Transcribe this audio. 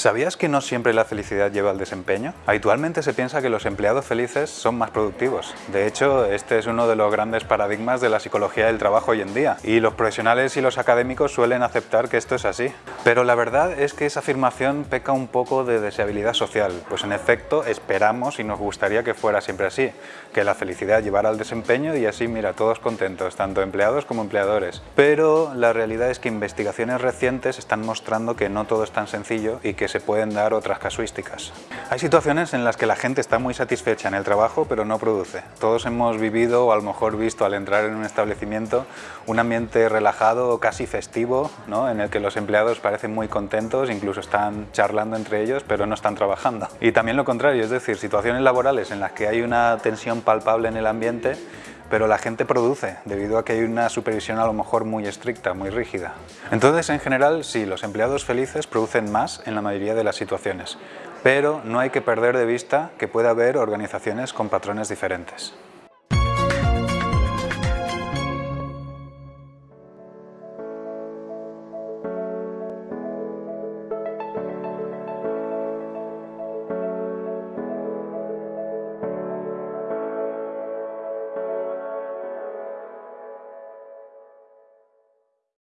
¿Sabías que no siempre la felicidad lleva al desempeño? Habitualmente se piensa que los empleados felices son más productivos. De hecho, este es uno de los grandes paradigmas de la psicología del trabajo hoy en día, y los profesionales y los académicos suelen aceptar que esto es así. Pero la verdad es que esa afirmación peca un poco de deseabilidad social, pues en efecto esperamos y nos gustaría que fuera siempre así, que la felicidad llevara al desempeño y así, mira, todos contentos, tanto empleados como empleadores. Pero la realidad es que investigaciones recientes están mostrando que no todo es tan sencillo y que se pueden dar otras casuísticas. Hay situaciones en las que la gente está muy satisfecha en el trabajo pero no produce. Todos hemos vivido o a lo mejor visto al entrar en un establecimiento un ambiente relajado, casi festivo, ¿no? en el que los empleados parecen muy contentos, incluso están charlando entre ellos pero no están trabajando. Y también lo contrario, es decir, situaciones laborales en las que hay una tensión palpable en el ambiente pero la gente produce debido a que hay una supervisión a lo mejor muy estricta, muy rígida. Entonces, en general, sí, los empleados felices producen más en la mayoría de las situaciones, pero no hay que perder de vista que puede haber organizaciones con patrones diferentes.